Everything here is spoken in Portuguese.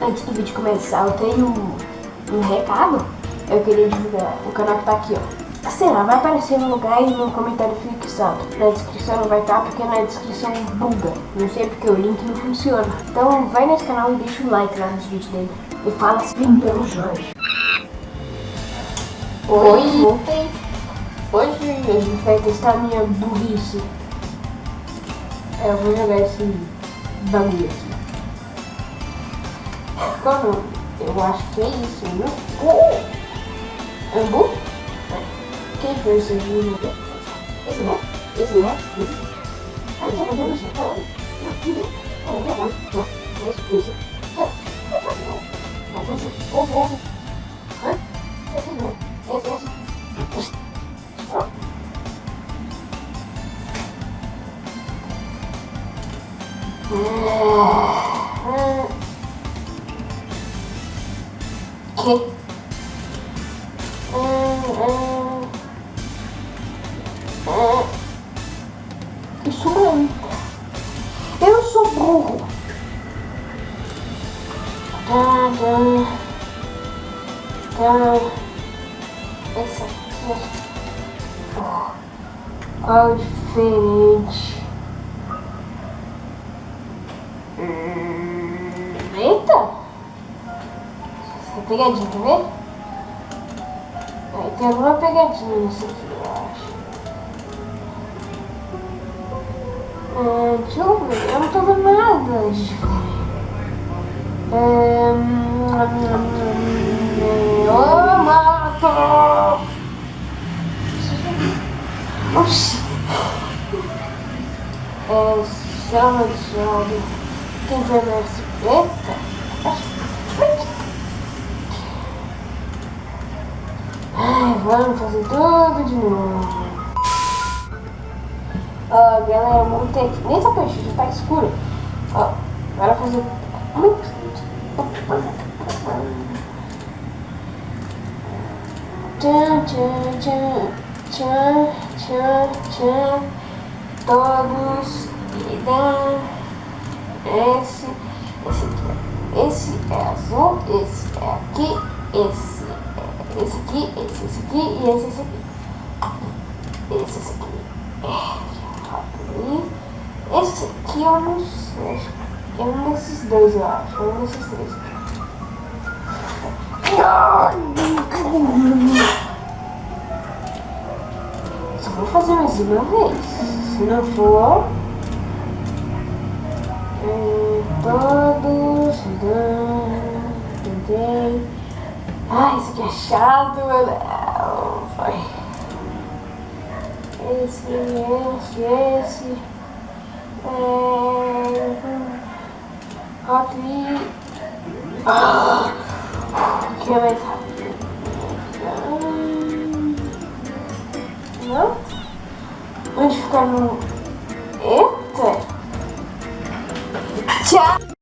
Antes do vídeo começar, eu tenho um, um recado. Eu queria divulgar o canal que tá aqui, ó. Será? Vai aparecer no lugar e no comentário fixado. Na descrição não vai estar porque na descrição buga. Não sei porque o link não funciona. Então vai nesse canal e deixa o like lá nos vídeos dele. E fala assim pelo Jorge. Oi, ontem. Hoje a gente vai testar a minha burrice. Eu vou jogar esse bagulho aqui. Qual o nome? Eu acho que é isso, né? Oh! Ambu? Quem foi esse? Esse não? Esse não? Ah, esse não, não. Esse, esse. Que? Isso mesmo. Eu sou burro. Tá, tá. Tá. Esse aqui. Qual diferente? Hum! É pegadinha, ver? Tem alguma pegadinha nisso aqui, eu acho. Hum, deixa eu ver, eu não tô vendo nada de. Hum, eu mato! Oxi! É, chama de chave. Quem vai mais? Eita! Ai, vamos fazer tudo de novo. Ó, galera, montei aqui. Nem essa peixe já tá escuro. Ó, agora fazer. Tchan, tchan, tchan, tchan, tchan, tchan. Todos irão. Esse, esse aqui, esse é azul, esse é aqui, esse esse aqui, esse, esse aqui e esse, esse aqui. Esse, esse aqui. É, esse aqui eu não sei, é um desses dois, eu acho, é um desses três. Só vou fazer mais uma vez. Se não for, todos, tentei. Ai, isso aqui é chato, meu. Vai. Esse, esse, esse. É... Aqui. Ah, é mais rápido. Não? Onde ficar no... Eita! Tchau!